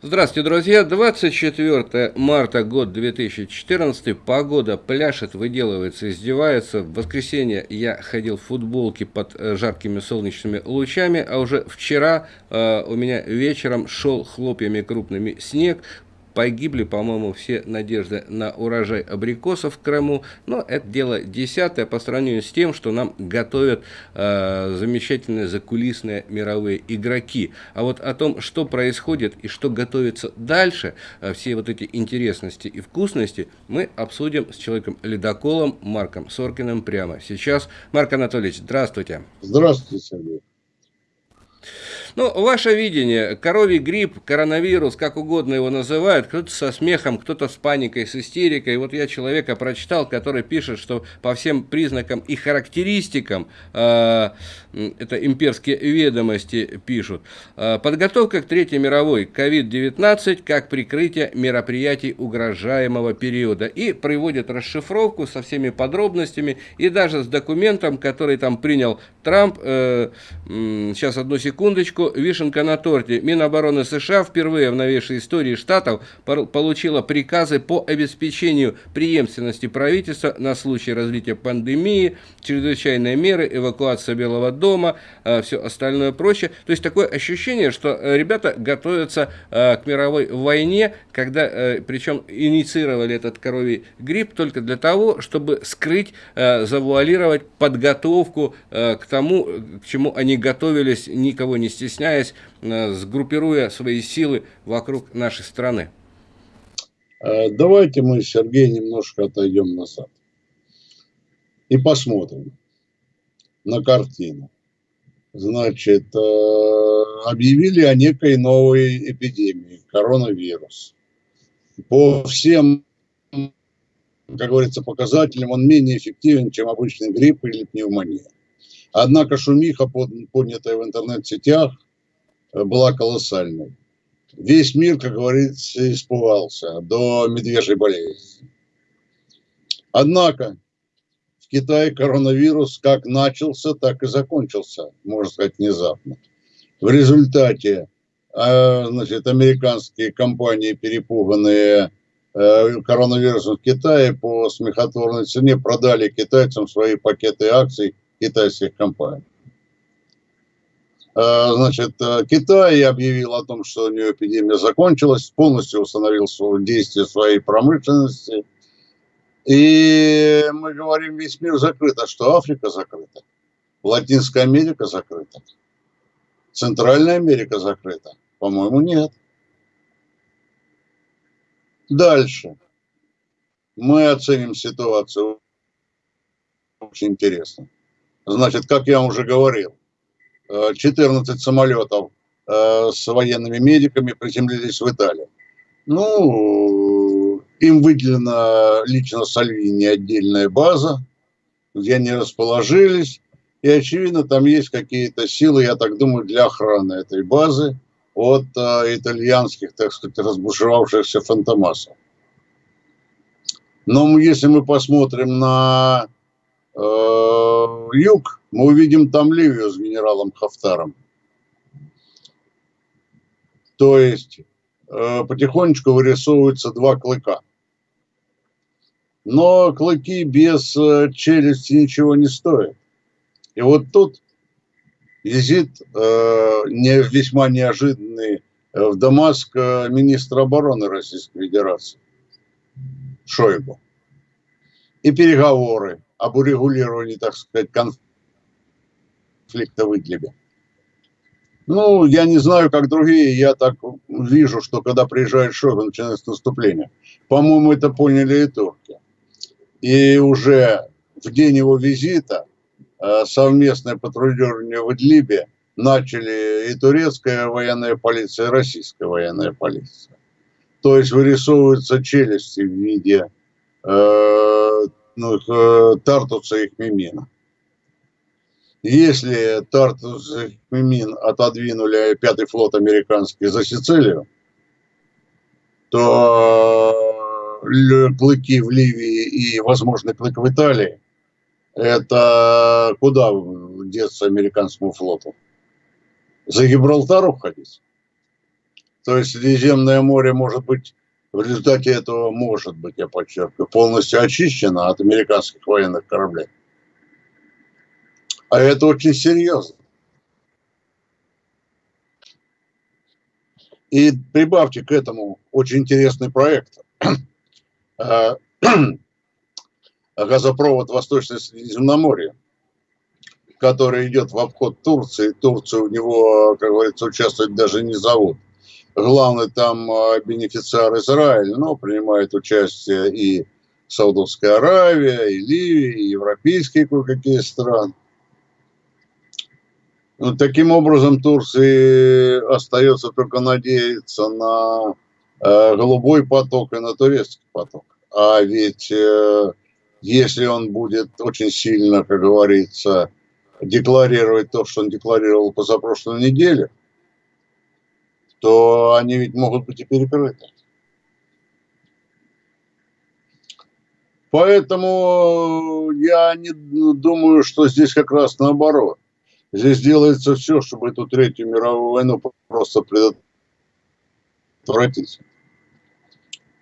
Здравствуйте, друзья. 24 марта, год 2014. Погода пляшет, выделывается, издевается. В воскресенье я ходил в футболке под э, жаркими солнечными лучами, а уже вчера э, у меня вечером шел хлопьями крупными снег погибли, по-моему, все надежды на урожай абрикосов в Крыму, но это дело десятое по сравнению с тем, что нам готовят э, замечательные закулисные мировые игроки. А вот о том, что происходит и что готовится дальше, э, все вот эти интересности и вкусности, мы обсудим с человеком-ледоколом Марком Соркиным прямо сейчас. Марк Анатольевич, здравствуйте. Здравствуйте, Сергей. Ну, ваше видение, коровий грипп, коронавирус, как угодно его называют, кто-то со смехом, кто-то с паникой, с истерикой. Вот я человека прочитал, который пишет, что по всем признакам и характеристикам, э, это имперские ведомости пишут, э, подготовка к Третьей мировой, COVID-19 как прикрытие мероприятий угрожаемого периода. И приводит расшифровку со всеми подробностями и даже с документом, который там принял Трамп. Э, сейчас одну секундочку секундочку, вишенка на торте. Минобороны США впервые в новейшей истории штатов получила приказы по обеспечению преемственности правительства на случай развития пандемии, чрезвычайные меры, эвакуация Белого дома, э, все остальное прочее. То есть такое ощущение, что э, ребята готовятся э, к мировой войне, когда, причем инициировали этот коровий грипп только для того, чтобы скрыть, завуалировать подготовку к тому, к чему они готовились, никого не стесняясь стесняясь, э, сгруппируя свои силы вокруг нашей страны? Э, давайте мы, Сергей, немножко отойдем назад и посмотрим на картину. Значит, э, объявили о некой новой эпидемии, коронавирус. По всем, как говорится, показателям он менее эффективен, чем обычный грипп или пневмония. Однако шумиха, поднятая в интернет-сетях, э, была колоссальной. Весь мир, как говорится, испугался до медвежьей болезни. Однако в Китае коронавирус как начался, так и закончился, можно сказать, внезапно. В результате э, значит, американские компании, перепуганные э, коронавирусом в Китае по смехотворной цене продали китайцам свои пакеты акций – китайских компаний. А, значит, э, Китай объявил о том, что у нее эпидемия закончилась, полностью установил действие своей промышленности. И мы говорим, весь мир закрыт. А что Африка закрыта? Латинская Америка закрыта? Центральная Америка закрыта? По-моему, нет. Дальше. Мы оценим ситуацию очень интересно. Значит, как я уже говорил, 14 э, самолетов э, с военными медиками приземлились в Италии. Ну, им выделена лично Сальвини отдельная база, где они расположились. И, очевидно, там есть какие-то силы, я так думаю, для охраны этой базы от э, итальянских, так сказать, разбушевавшихся фантомасов. Но если мы посмотрим на юг, мы увидим там Ливию с генералом Хафтаром. То есть э, потихонечку вырисовываются два клыка. Но клыки без э, челюсти ничего не стоят. И вот тут визит не, весьма неожиданный в Дамаск министра обороны Российской Федерации Шойгу. И переговоры об урегулировании, так сказать, конфликта в Идлибе. Ну, я не знаю, как другие, я так вижу, что когда приезжает Шойгу, начинается наступление. По-моему, это поняли и турки. И уже в день его визита э, совместное патрулирование в Идлибе начали и турецкая военная полиция, и российская военная полиция. То есть вырисовываются челюсти в виде э, ну, э, Тартуса и Хмимина. Если Тартус и Хмимин отодвинули пятый флот американский за Сицилию, то э, клыки в Ливии и, возможно, клык в Италии, это куда деться американскому флоту? За Гибралтар уходить? То есть Средиземное море может быть в результате этого, может быть, я подчеркиваю, полностью очищено от американских военных кораблей. А это очень серьезно. И прибавьте к этому очень интересный проект. Э, газопровод Восточное Средиземноморье, который идет в обход Турции. Турцию у него, как говорится, участвовать даже не зовут. Главный там э, бенефициар Израиль, но принимает участие и Саудовская Аравия, и Ливия, и европейские кое-какие страны. Ну, таким образом, Турции остается только надеяться на э, голубой поток и на турецкий поток. А ведь э, если он будет очень сильно, как говорится, декларировать то, что он декларировал позапрошлой неделе, то они ведь могут быть и перекрыты. Поэтому я не думаю, что здесь как раз наоборот. Здесь делается все, чтобы эту Третью мировую войну просто предотвратить.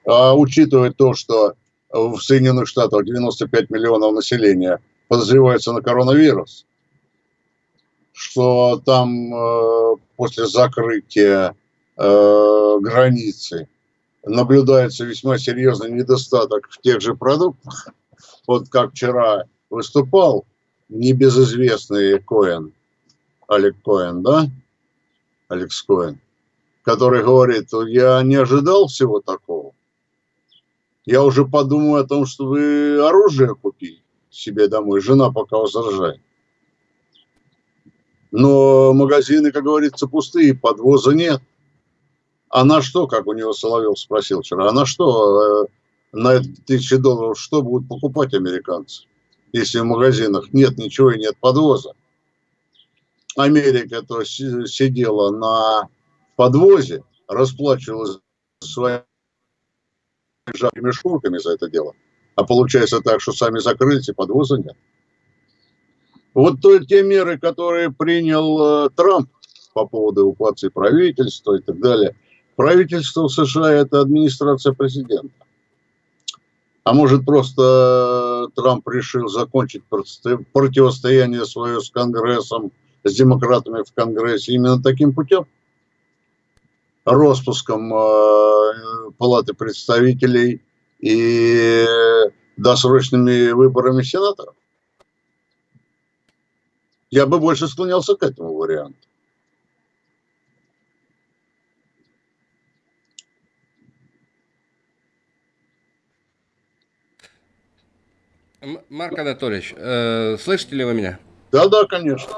А учитывая то, что в Соединенных Штатах 95 миллионов населения подозревается на коронавирус, что там э, после закрытия э, границы наблюдается весьма серьезный недостаток в тех же продуктах. Вот как вчера выступал небезызвестный Коэн, Олег Коэн, да? Алекс Коэн, который говорит, я не ожидал всего такого. Я уже подумаю о том, чтобы оружие купить себе домой. Жена пока возражает. Но магазины, как говорится, пустые, подвоза нет. А на что, как у него Соловьев спросил вчера, а на что, э, на тысячи долларов, что будут покупать американцы, если в магазинах нет ничего и нет подвоза? Америка то сидела на подвозе, расплачивалась своими жаркими шкурками за это дело. А получается так, что сами закрылись и подвоза нет. Вот то, те меры, которые принял э, Трамп по поводу эвакуации правительства и так далее. Правительство в США – это администрация президента. А может, просто Трамп решил закончить противостояние свое с Конгрессом – с демократами в Конгрессе именно таким путем. Роспуском э, Палаты представителей и досрочными выборами сенаторов. Я бы больше склонялся к этому варианту. Марк Анатольевич, э, слышите ли вы меня? Да, да, конечно.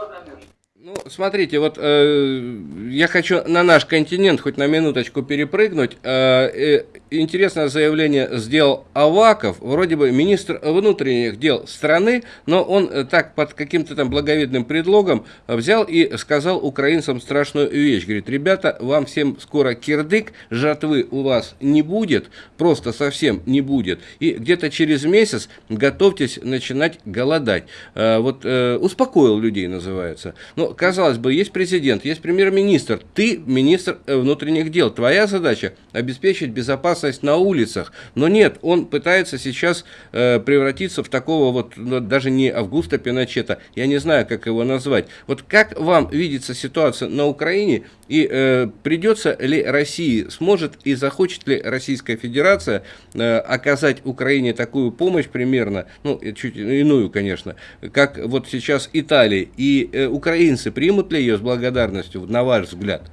Ну, смотрите, вот э, я хочу на наш континент хоть на минуточку перепрыгнуть. Э, э, интересное заявление сделал Аваков, вроде бы министр внутренних дел страны, но он э, так под каким-то там благовидным предлогом взял и сказал украинцам страшную вещь. Говорит, ребята, вам всем скоро кирдык, жатвы у вас не будет, просто совсем не будет. И где-то через месяц готовьтесь начинать голодать. Э, вот э, успокоил людей называется. Но казалось бы, есть президент, есть премьер-министр, ты министр э, внутренних дел. Твоя задача обеспечить безопасность на улицах. Но нет, он пытается сейчас э, превратиться в такого вот, ну, даже не Августа Пиночета, я не знаю, как его назвать. Вот как вам видится ситуация на Украине и э, придется ли России, сможет и захочет ли Российская Федерация э, оказать Украине такую помощь примерно, ну, чуть иную, конечно, как вот сейчас Италия и э, украинцы украинцы примут ли ее с благодарностью, на ваш взгляд?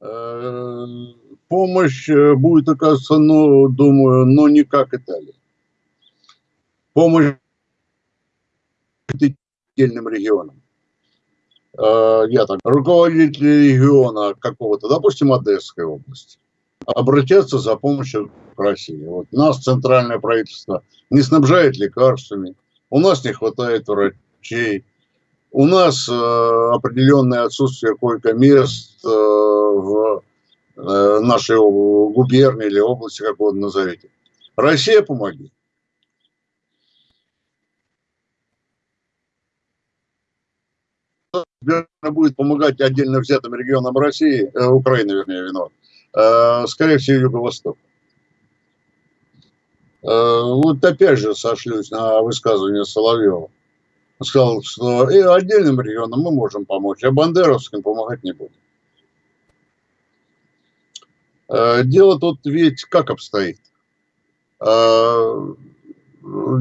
Э, помощь э, будет оказываться, ну, думаю, но не как Италия. Помощь отдельным регионам. Э, я так, руководители региона какого-то, допустим, Одесской области, обратятся за помощью к России. Вот нас центральное правительство не снабжает лекарствами, у нас не хватает врачей, у нас э, определенное отсутствие койко-мест э, в э, нашей губернии или области, как вы назовете. Россия, помоги. будет помогать отдельно взятым регионам России, э, Украины, вернее, виноват, э, скорее всего, Юго-Восток. Э, вот опять же сошлюсь на высказывание Соловьева. Сказал, что и отдельным регионам мы можем помочь, а бандеровским помогать не будем. Э, дело тут ведь как обстоит? Э,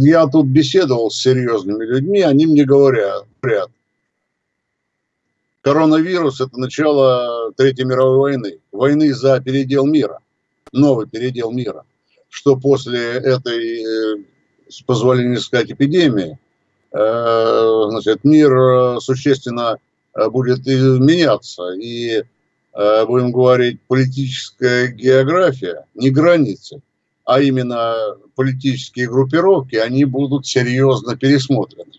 я тут беседовал с серьезными людьми, они мне говорят, говорят коронавирус – это начало Третьей мировой войны, войны за передел мира, новый передел мира, что после этой, э, с позволения сказать, эпидемии, значит, мир существенно будет меняться, и Э, будем говорить, политическая география, не границы, а именно политические группировки, они будут серьезно пересмотрены.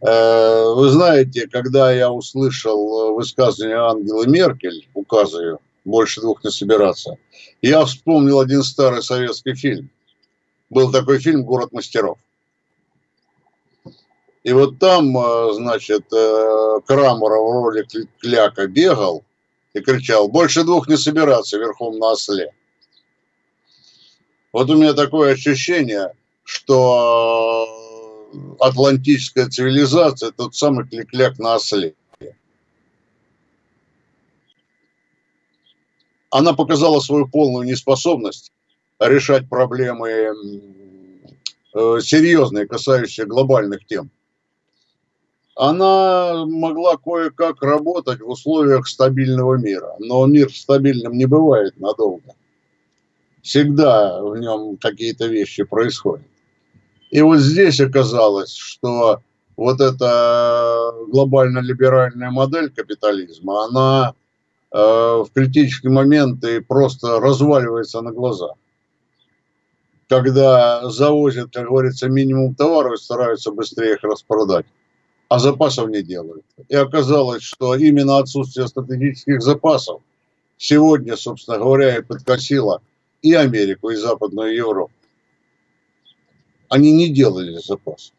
Э, вы знаете, когда я услышал высказывание Ангелы Меркель, указываю больше двух не собираться, я вспомнил один старый советский фильм. Был такой фильм «Город мастеров». И вот там, э, значит, э, Крамаров в роли Кляка бегал и кричал, больше двух не собираться верхом на осле. Вот у меня такое ощущение, что атлантическая цивилизация – тот самый кляк на осле. Она показала свою полную неспособность решать проблемы э, серьезные, касающиеся глобальных тем она могла кое-как работать в условиях стабильного мира. Но мир стабильным не бывает надолго. Всегда в нем какие-то вещи происходят. И вот здесь оказалось, что вот эта глобально-либеральная модель капитализма, она э, в критические моменты просто разваливается на глазах. Когда завозят, как говорится, минимум товаров и стараются быстрее их распродать а запасов не делают. И оказалось, что именно отсутствие стратегических запасов сегодня, собственно говоря, и подкосило и Америку, и Западную Европу. Они не делали запасов.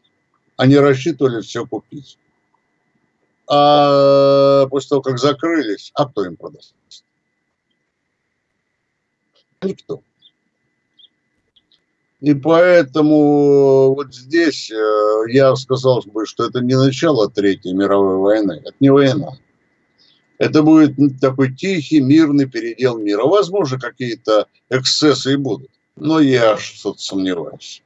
Они рассчитывали все купить. А после того, как закрылись, а кто им продаст? Никто. И поэтому вот здесь э, я сказал бы, что это не начало Третьей мировой войны, это не война. Это будет такой тихий, мирный передел мира. Возможно, какие-то эксцессы и будут, но я что-то сомневаюсь.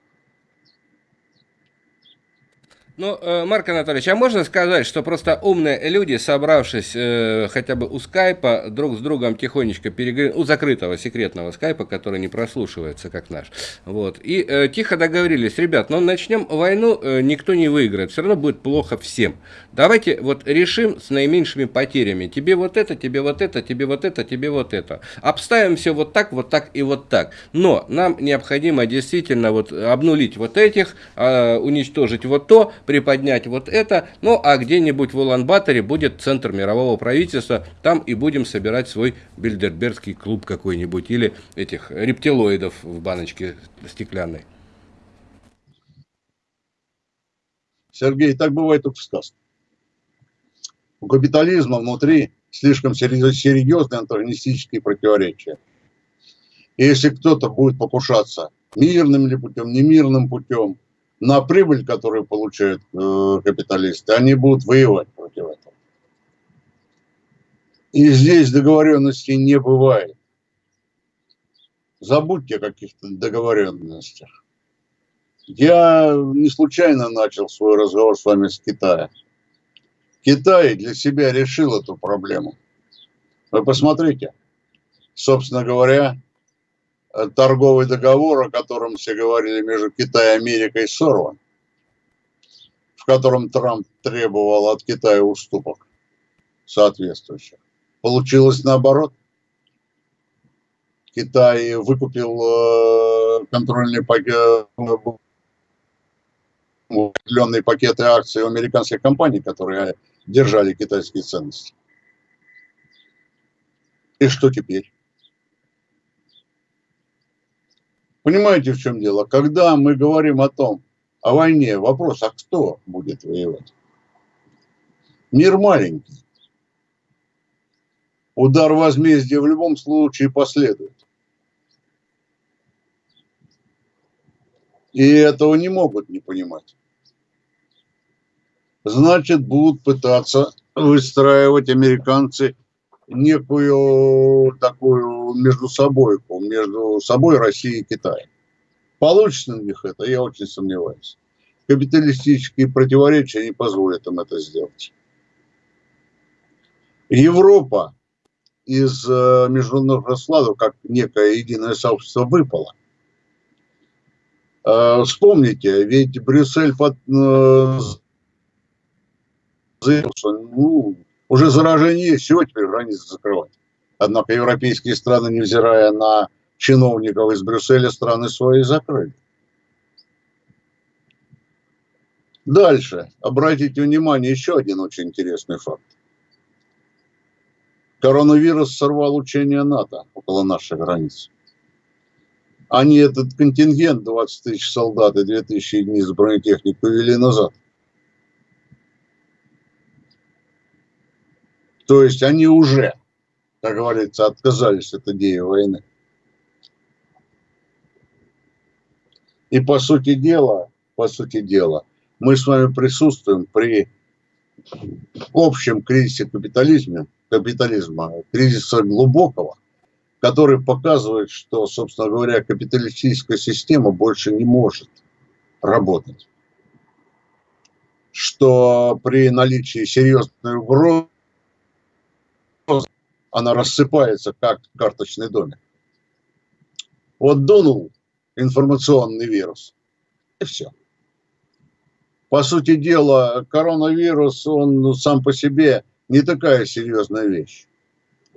Ну, э, Марк Анатольевич, а можно сказать, что просто умные люди, собравшись э, хотя бы у скайпа, друг с другом тихонечко переговорили, у закрытого секретного скайпа, который не прослушивается, как наш, вот, и э, тихо договорились, ребят, ну, начнем войну, э, никто не выиграет, все равно будет плохо всем. Давайте вот решим с наименьшими потерями. Тебе вот это, тебе вот это, тебе вот это, тебе вот это. Обставим все вот так, вот так и вот так. Но нам необходимо действительно вот обнулить вот этих, э, уничтожить вот то, приподнять вот это, ну а где-нибудь в Улан-Баторе будет центр мирового правительства, там и будем собирать свой бильдербергский клуб какой-нибудь или этих рептилоидов в баночке стеклянной. Сергей, так бывает только в сказках. У капитализма внутри слишком серьезные антагонистические противоречия. И если кто-то будет покушаться мирным ли путем, немирным путем, на прибыль, которую получают э, капиталисты, они будут воевать против этого. И здесь договоренностей не бывает. Забудьте о каких-то договоренностях. Я не случайно начал свой разговор с вами с Китая. Китай для себя решил эту проблему. Вы посмотрите, собственно говоря, торговый договор, о котором все говорили между Китаем и Америкой, сорван, в котором Трамп требовал от Китая уступок соответствующих. Получилось наоборот. Китай выкупил э, контрольный пакет, определенные пакеты акций у американских компаний, которые держали китайские ценности. И что теперь? Понимаете, в чем дело? Когда мы говорим о том, о войне, вопрос, а кто будет воевать? Мир маленький. Удар возмездия в любом случае последует. И этого не могут не понимать. Значит, будут пытаться выстраивать американцы некую такую между собой, между собой Россией и Китаем. Получится у них это, я очень сомневаюсь. Капиталистические противоречия не позволят им это сделать. Европа из э, международных раскладов, как некое единое сообщество, выпала. Э, вспомните, ведь Брюссель под, э, заявил, что ну, уже заражение есть, чего теперь границы закрывать. Однако европейские страны, невзирая на чиновников из Брюсселя, страны свои закрыли. Дальше. Обратите внимание, еще один очень интересный факт. Коронавирус сорвал учение НАТО около наших границ. Они этот контингент, 20 тысяч солдат и 2 тысячи единиц бронетехник, повели назад. То есть они уже, как говорится, отказались от идеи войны. И по сути дела, по сути дела, мы с вами присутствуем при общем кризисе капитализма, капитализма, кризиса глубокого, который показывает, что, собственно говоря, капиталистическая система больше не может работать. Что при наличии серьезной угрозы она рассыпается, как карточный домик. Вот дунул информационный вирус, и все. По сути дела, коронавирус, он сам по себе не такая серьезная вещь.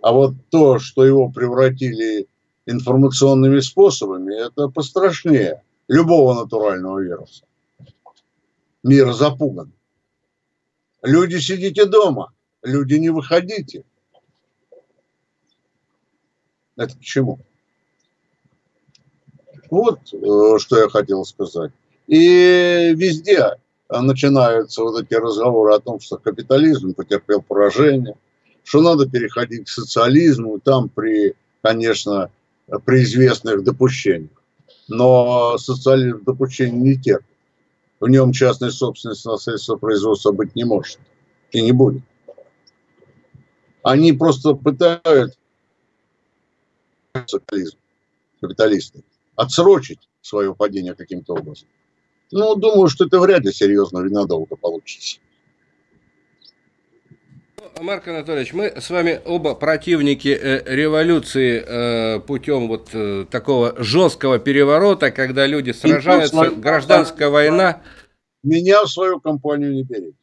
А вот то, что его превратили информационными способами, это пострашнее любого натурального вируса. Мир запуган. Люди сидите дома, люди не выходите. Это к чему? Вот э, что я хотел сказать. И везде начинаются вот эти разговоры о том, что капитализм потерпел поражение, что надо переходить к социализму, там при, конечно, при известных допущениях. Но социализм допущений не терпит. В нем частной собственности на средства производства быть не может и не будет. Они просто пытаются капитализм, капиталисты, отсрочить свое падение каким-то образом. Ну, думаю, что это вряд ли серьезно и надолго получится. Марк Анатольевич, мы с вами оба противники э, революции э, путем вот э, такого жесткого переворота, когда люди сражаются, гражданская война. Меня в свою компанию не берите.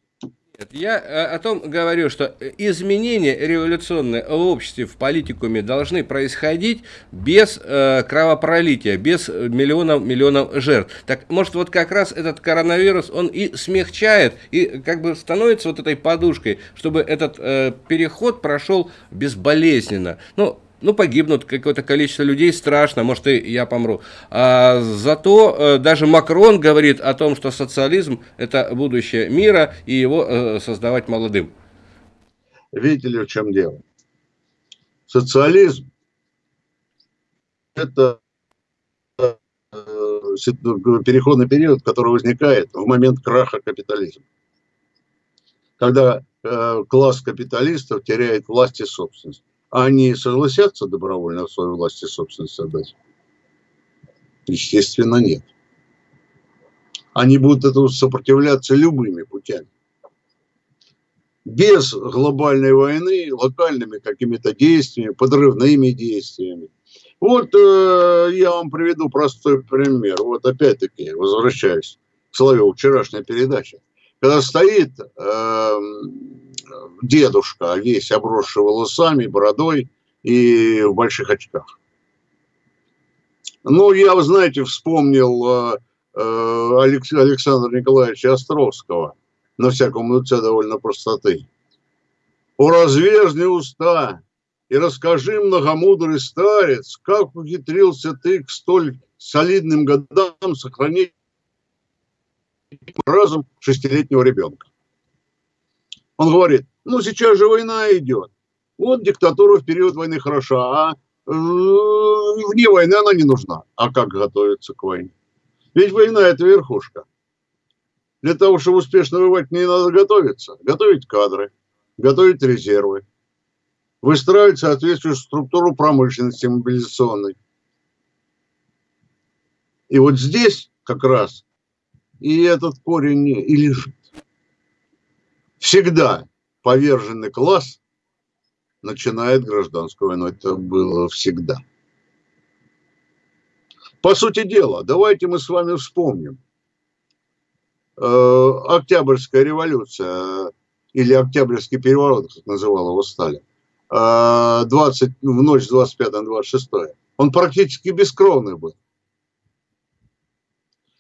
Я э, о том говорю, что изменения революционные в обществе, в политикуме должны происходить без э, кровопролития, без миллионов миллионов жертв. Так может вот как раз этот коронавирус, он и смягчает, и как бы становится вот этой подушкой, чтобы этот э, переход прошел безболезненно. Ну, ну, погибнут какое-то количество людей, страшно, может, и я помру. А зато э, даже Макрон говорит о том, что социализм – это будущее мира, и его э, создавать молодым. Видите ли, в чем дело? Социализм – это э, переходный период, который возникает в момент краха капитализма. Когда э, класс капиталистов теряет власть и собственность они согласятся добровольно свою власть и собственность отдать? Естественно, нет. Они будут этому сопротивляться любыми путями. Без глобальной войны, локальными какими-то действиями, подрывными действиями. Вот э, я вам приведу простой пример. Вот опять-таки возвращаюсь к Соловьеву, вчерашняя передача. Когда стоит э, дедушка, весь обросший волосами, бородой и в больших очках. Ну, я, вы знаете, вспомнил э, э, Александра Николаевича Островского, на всяком лице довольно простоты. «О развежни уста, и расскажи, многомудрый старец, как ухитрился ты к столь солидным годам сохранить разум шестилетнего ребенка. Он говорит, ну сейчас же война идет. Вот диктатура в период войны хороша, а э, вне войны она не нужна. А как готовиться к войне? Ведь война это верхушка. Для того, чтобы успешно воевать, не надо готовиться. Готовить кадры, готовить резервы, выстраивать соответствующую структуру промышленности мобилизационной. И вот здесь как раз и этот корень и лежит. Всегда поверженный класс начинает гражданскую войну. Это было всегда. По сути дела, давайте мы с вами вспомним. Э, Октябрьская революция или Октябрьский переворот, как называл его Сталин, 20, э, в ночь с 25 на 26. Он практически бескровный был.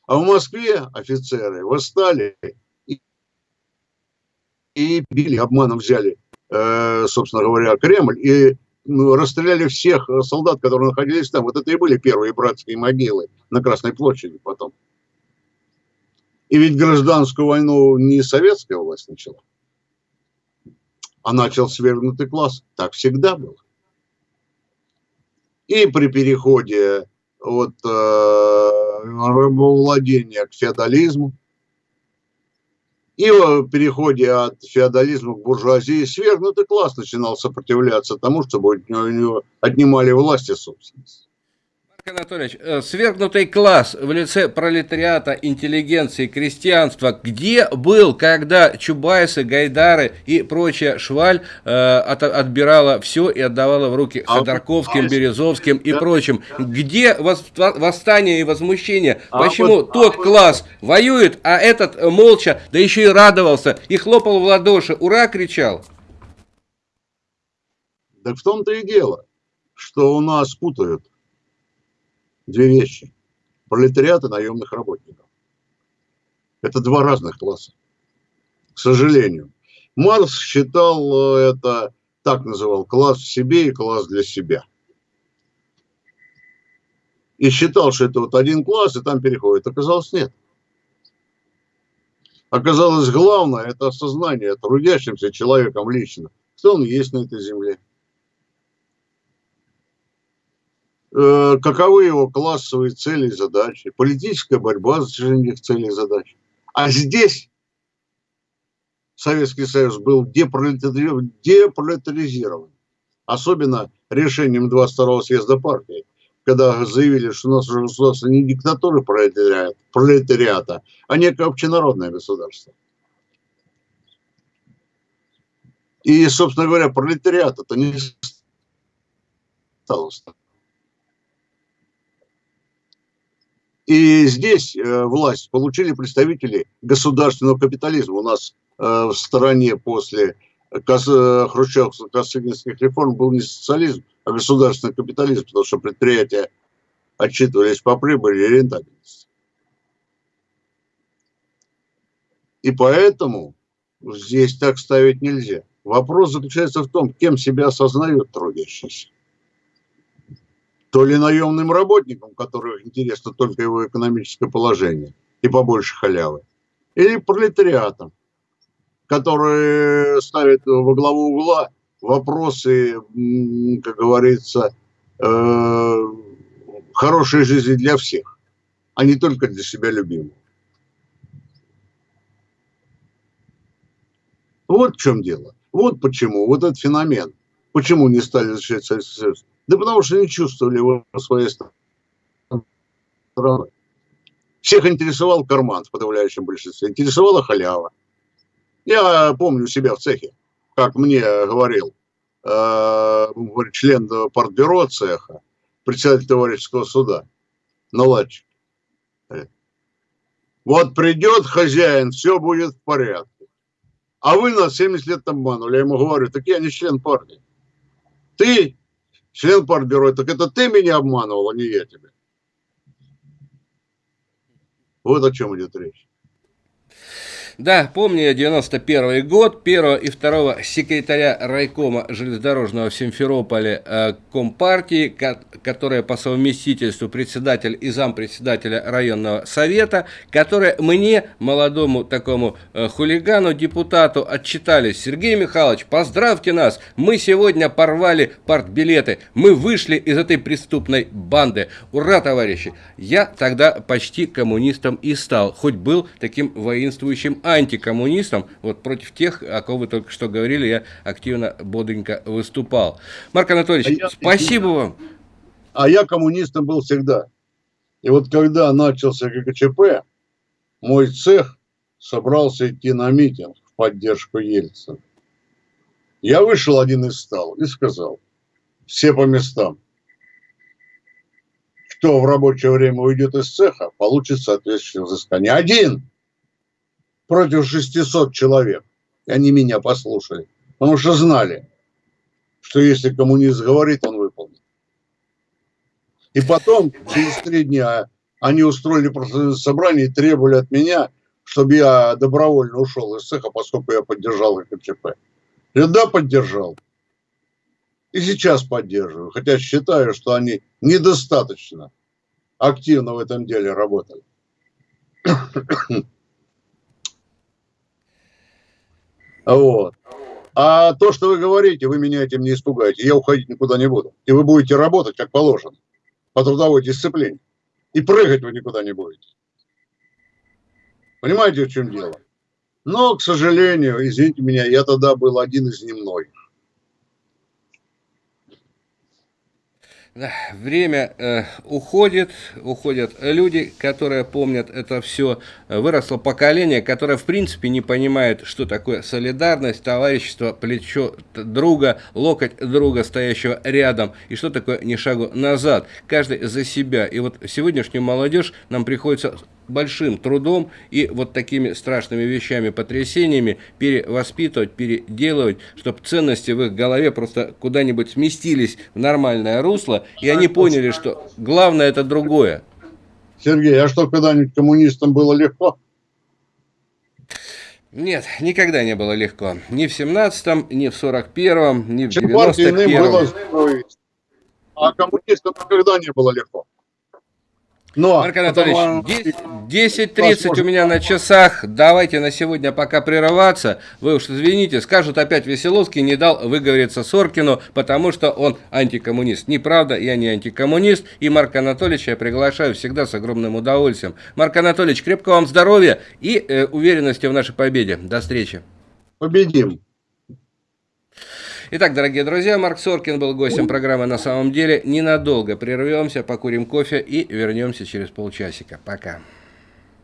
А в Москве офицеры восстали и, били, обманом взяли, э, собственно говоря, Кремль и ну, расстреляли всех солдат, которые находились там. Вот это и были первые братские могилы на Красной площади потом. И ведь гражданскую войну не советская власть начала, а начал свергнутый класс. Так всегда было. И при переходе от э, рабовладения к феодализму. И в переходе от феодализма к буржуазии свергнутый класс начинал сопротивляться тому, чтобы у него отнимали власть и собственность. Анатольевич, э, свергнутый класс в лице пролетариата, интеллигенции, крестьянства, где был, когда Чубайсы, Гайдары и прочая шваль э, от, отбирала все и отдавала в руки а Ходорковским, Березовским и прочим? Где восстание и возмущение? А Почему тот класс воюет, а этот молча, да еще и радовался, и хлопал в ладоши, ура кричал? Так в том-то и дело, что у нас путают две вещи. Пролетариат и наемных работников. Это два разных класса. К сожалению. Марс считал э, это, так называл, класс в себе и класс для себя. И считал, что это вот один класс, и там переходит. Оказалось, нет. Оказалось, главное – это осознание трудящимся человеком лично, кто он есть на этой земле. Э, каковы его классовые цели и задачи, политическая борьба за достижение их целей и задач. А здесь Советский Союз был депролетаризирован. Особенно решением 22-го съезда партии, когда заявили, что у нас уже государство не пролетариата, пролетариата а некое общенародное государство. И, собственно говоря, пролетариат это не стало И здесь э, власть получили представители государственного капитализма. У нас э, в стране после хрущевских косыгинских реформ был не социализм, а государственный капитализм, потому что предприятия отчитывались по прибыли и рентабельности. И поэтому здесь так ставить нельзя. Вопрос заключается в том, кем себя осознают трудящиеся то ли наемным работникам, которых интересно только его экономическое положение и побольше халявы, или пролетариатам, которые ставят во главу угла вопросы, как говорится, э, хорошей жизни для всех, а не только для себя любимого. Вот в чем дело. Вот почему, вот этот феномен. Почему не стали защищать Советский Союз? Да потому что не чувствовали его своей страной. Всех интересовал карман в подавляющем большинстве, интересовала халява. Я помню себя в цехе, как мне говорил э, член партбюро цеха, председатель товарищеского суда, наладчик. Вот придет хозяин, все будет в порядке. А вы нас 70 лет обманули. Я ему говорю, так я не член партии. Ты член партбюро, так это ты меня обманывал, а не я тебя. Вот о чем идет речь. Да, помню я 91 год, первого и второго секретаря райкома железнодорожного в Симферополе э, Компартии, ко которая по совместительству председатель и зампредседателя районного совета, которые мне, молодому такому э, хулигану, депутату, отчитались. Сергей Михайлович, поздравьте нас, мы сегодня порвали партбилеты, мы вышли из этой преступной банды. Ура, товарищи! Я тогда почти коммунистом и стал, хоть был таким воинствующим антикоммунистом, вот против тех, о ком вы только что говорили, я активно, бодренько выступал. Марк Анатольевич, а спасибо я, вам. А я коммунистом был всегда. И вот когда начался ГКЧП, мой цех собрался идти на митинг в поддержку Ельцина. Я вышел один из стал и сказал, все по местам. Кто в рабочее время уйдет из цеха, получит соответствующее взыскание. Один против 600 человек. И они меня послушали. Потому что знали, что если коммунист говорит, он выполнит. И потом, через три дня, они устроили профсоюзное собрание и требовали от меня, чтобы я добровольно ушел из цеха, поскольку я поддержал КЧП. Я да, поддержал. И сейчас поддерживаю, хотя считаю, что они недостаточно активно в этом деле работали. Вот. А то, что вы говорите, вы меня этим не испугаете. Я уходить никуда не буду. И вы будете работать, как положено, по трудовой дисциплине. И прыгать вы никуда не будете. Понимаете, в чем дело? Но, к сожалению, извините меня, я тогда был один из немногих. Время э, уходит, уходят люди, которые помнят это все. Выросло поколение, которое в принципе не понимает, что такое солидарность, товарищество, плечо друга, локоть друга, стоящего рядом, и что такое ни шагу назад. Каждый за себя. И вот сегодняшнюю молодежь нам приходится большим трудом и вот такими страшными вещами, потрясениями перевоспитывать, переделывать, чтобы ценности в их голове просто куда-нибудь сместились в нормальное русло, и они поняли, что главное это другое. Сергей, а что, когда-нибудь коммунистам было легко? Нет, никогда не было легко. Ни в 17-м, ни в 41-м, ни в 91-м. А коммунистам никогда не было легко. Но, Марк Анатольевич, 10.30 у меня на часах. Давайте на сегодня пока прерываться. Вы уж извините, скажут опять Веселовский не дал выговориться Соркину, потому что он антикоммунист. Неправда, я не антикоммунист. И Марк Анатольевич я приглашаю всегда с огромным удовольствием. Марк Анатольевич, крепкого вам здоровья и э, уверенности в нашей победе. До встречи. Победим. Итак, дорогие друзья, Марк Соркин был гостем программы «На самом деле». Ненадолго прервемся, покурим кофе и вернемся через полчасика. Пока.